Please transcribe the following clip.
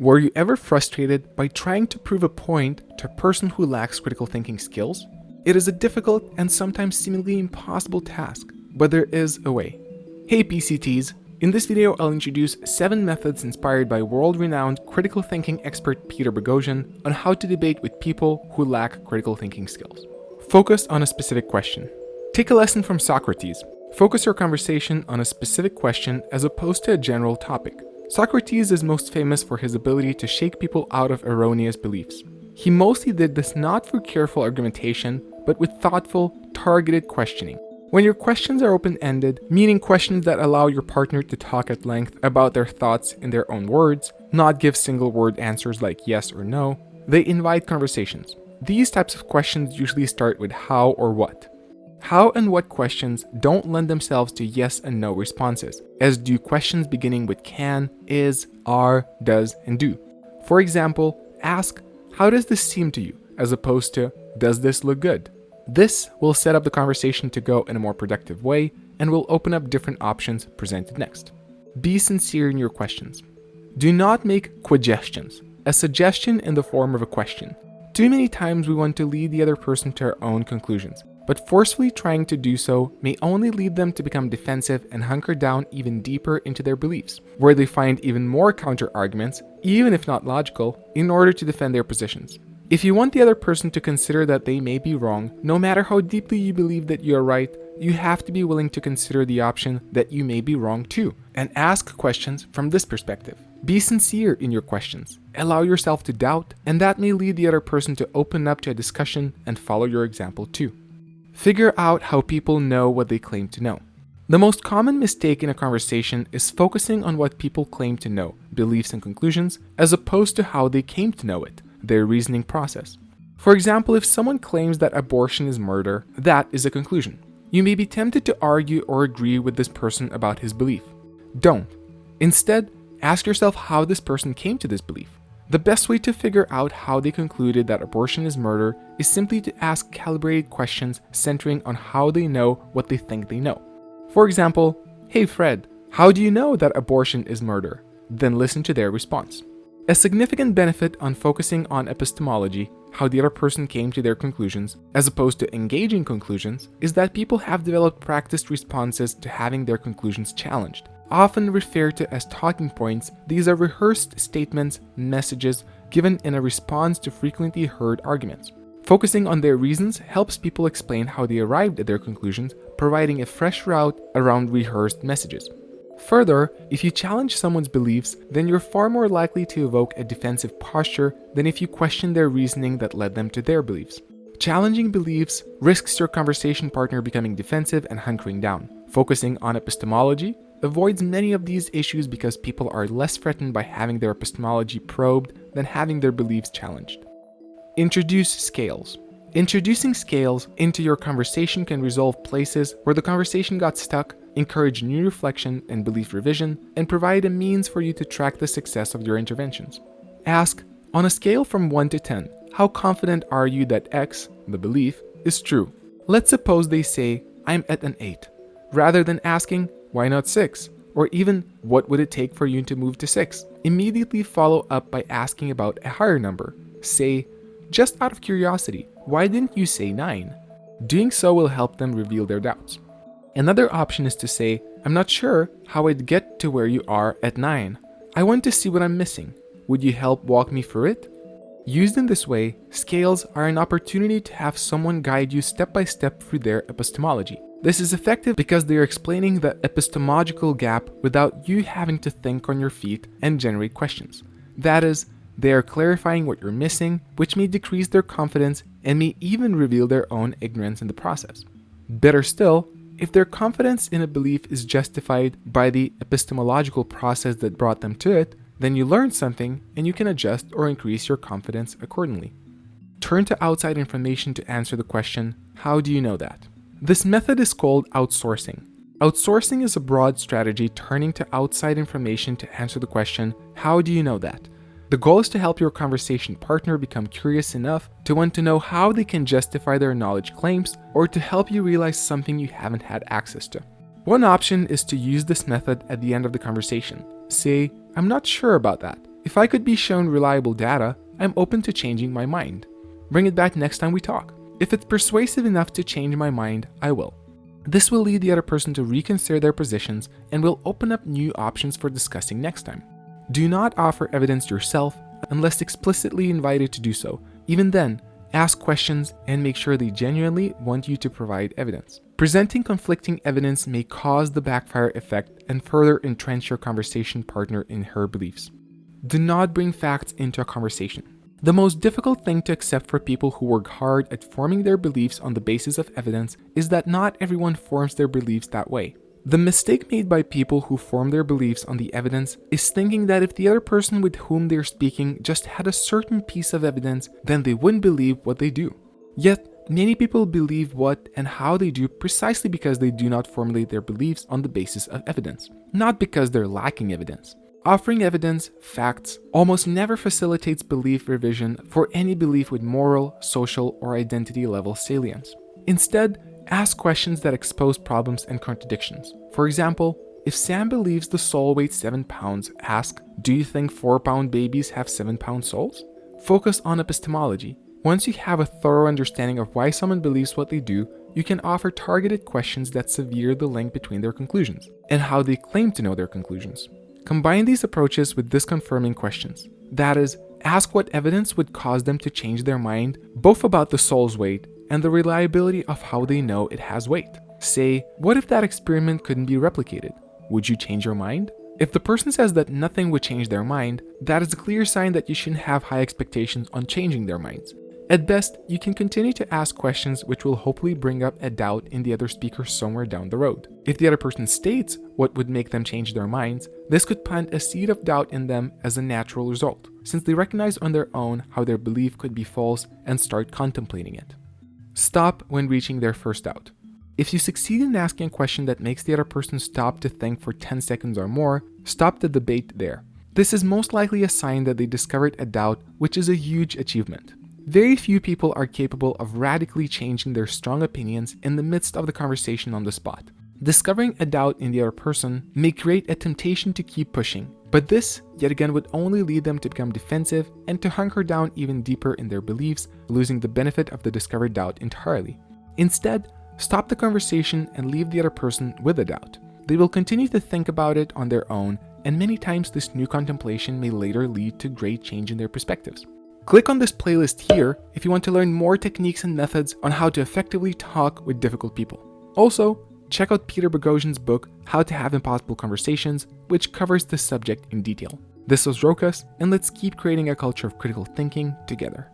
Were you ever frustrated by trying to prove a point to a person who lacks critical thinking skills? It is a difficult and sometimes seemingly impossible task, but there is a way. Hey PCTs, in this video I'll introduce 7 methods inspired by world-renowned critical thinking expert Peter Boghossian on how to debate with people who lack critical thinking skills. Focus on a specific question. Take a lesson from Socrates. Focus your conversation on a specific question as opposed to a general topic. Socrates is most famous for his ability to shake people out of erroneous beliefs. He mostly did this not through careful argumentation, but with thoughtful, targeted questioning. When your questions are open-ended, meaning questions that allow your partner to talk at length about their thoughts in their own words, not give single-word answers like yes or no, they invite conversations. These types of questions usually start with how or what. How and what questions don't lend themselves to yes and no responses, as do questions beginning with can, is, are, does, and do. For example, ask, how does this seem to you, as opposed to, does this look good? This will set up the conversation to go in a more productive way and will open up different options presented next. Be sincere in your questions. Do not make quagestions, a suggestion in the form of a question. Too many times we want to lead the other person to our own conclusions, but forcefully trying to do so may only lead them to become defensive and hunker down even deeper into their beliefs, where they find even more counter-arguments, even if not logical, in order to defend their positions. If you want the other person to consider that they may be wrong, no matter how deeply you believe that you are right, you have to be willing to consider the option that you may be wrong too, and ask questions from this perspective. Be sincere in your questions, allow yourself to doubt, and that may lead the other person to open up to a discussion and follow your example too. Figure out how people know what they claim to know. The most common mistake in a conversation is focusing on what people claim to know, beliefs and conclusions, as opposed to how they came to know it, their reasoning process. For example, if someone claims that abortion is murder, that is a conclusion. You may be tempted to argue or agree with this person about his belief. Don't. Instead, ask yourself how this person came to this belief. The best way to figure out how they concluded that abortion is murder is simply to ask calibrated questions centering on how they know what they think they know. For example, Hey Fred, how do you know that abortion is murder? Then listen to their response. A significant benefit on focusing on epistemology, how the other person came to their conclusions, as opposed to engaging conclusions, is that people have developed practiced responses to having their conclusions challenged. Often referred to as talking points, these are rehearsed statements, messages, given in a response to frequently heard arguments. Focusing on their reasons helps people explain how they arrived at their conclusions, providing a fresh route around rehearsed messages. Further, if you challenge someone's beliefs, then you're far more likely to evoke a defensive posture than if you question their reasoning that led them to their beliefs. Challenging beliefs risks your conversation partner becoming defensive and hunkering down. Focusing on epistemology avoids many of these issues because people are less threatened by having their epistemology probed than having their beliefs challenged. Introduce scales. Introducing scales into your conversation can resolve places where the conversation got stuck, encourage new reflection and belief revision, and provide a means for you to track the success of your interventions. Ask, on a scale from 1 to 10, how confident are you that X, the belief, is true? Let's suppose they say, I'm at an 8. Rather than asking, why not 6? Or even, what would it take for you to move to 6? Immediately follow up by asking about a higher number. Say, just out of curiosity, why didn't you say 9? Doing so will help them reveal their doubts. Another option is to say, I'm not sure how I'd get to where you are at 9. I want to see what I'm missing. Would you help walk me through it? Used in this way, scales are an opportunity to have someone guide you step by step through their epistemology. This is effective because they are explaining the epistemological gap without you having to think on your feet and generate questions. That is, they are clarifying what you're missing, which may decrease their confidence and may even reveal their own ignorance in the process. Better still, if their confidence in a belief is justified by the epistemological process that brought them to it, then you learn something and you can adjust or increase your confidence accordingly. Turn to outside information to answer the question, how do you know that? This method is called outsourcing. Outsourcing is a broad strategy turning to outside information to answer the question, how do you know that? The goal is to help your conversation partner become curious enough to want to know how they can justify their knowledge claims or to help you realize something you haven't had access to. One option is to use this method at the end of the conversation. Say, I'm not sure about that. If I could be shown reliable data, I'm open to changing my mind. Bring it back next time we talk. If it's persuasive enough to change my mind, I will. This will lead the other person to reconsider their positions and will open up new options for discussing next time. Do not offer evidence yourself unless explicitly invited to do so. Even then, ask questions and make sure they genuinely want you to provide evidence. Presenting conflicting evidence may cause the backfire effect and further entrench your conversation partner in her beliefs. Do not bring facts into a conversation. The most difficult thing to accept for people who work hard at forming their beliefs on the basis of evidence is that not everyone forms their beliefs that way. The mistake made by people who form their beliefs on the evidence is thinking that if the other person with whom they're speaking just had a certain piece of evidence, then they wouldn't believe what they do. Yet, many people believe what and how they do precisely because they do not formulate their beliefs on the basis of evidence, not because they're lacking evidence. Offering evidence, facts, almost never facilitates belief revision for any belief with moral, social, or identity level salience. Instead, ask questions that expose problems and contradictions. For example, if Sam believes the soul weighs 7 pounds, ask, do you think 4 pound babies have 7 pound souls? Focus on epistemology. Once you have a thorough understanding of why someone believes what they do, you can offer targeted questions that sever the link between their conclusions and how they claim to know their conclusions. Combine these approaches with disconfirming questions. That is, ask what evidence would cause them to change their mind, both about the soul's weight and the reliability of how they know it has weight. Say, what if that experiment couldn't be replicated? Would you change your mind? If the person says that nothing would change their mind, that is a clear sign that you shouldn't have high expectations on changing their minds. At best, you can continue to ask questions which will hopefully bring up a doubt in the other speaker somewhere down the road. If the other person states what would make them change their minds, this could plant a seed of doubt in them as a natural result, since they recognize on their own how their belief could be false and start contemplating it. Stop when reaching their first doubt. If you succeed in asking a question that makes the other person stop to think for 10 seconds or more, stop the debate there. This is most likely a sign that they discovered a doubt, which is a huge achievement. Very few people are capable of radically changing their strong opinions in the midst of the conversation on the spot. Discovering a doubt in the other person may create a temptation to keep pushing, but this, yet again, would only lead them to become defensive and to hunker down even deeper in their beliefs, losing the benefit of the discovered doubt entirely. Instead, stop the conversation and leave the other person with a doubt. They will continue to think about it on their own, and many times this new contemplation may later lead to great change in their perspectives. Click on this playlist here if you want to learn more techniques and methods on how to effectively talk with difficult people. Also, check out Peter Boghossian's book, How to Have Impossible Conversations, which covers this subject in detail. This was Rokas, and let's keep creating a culture of critical thinking together.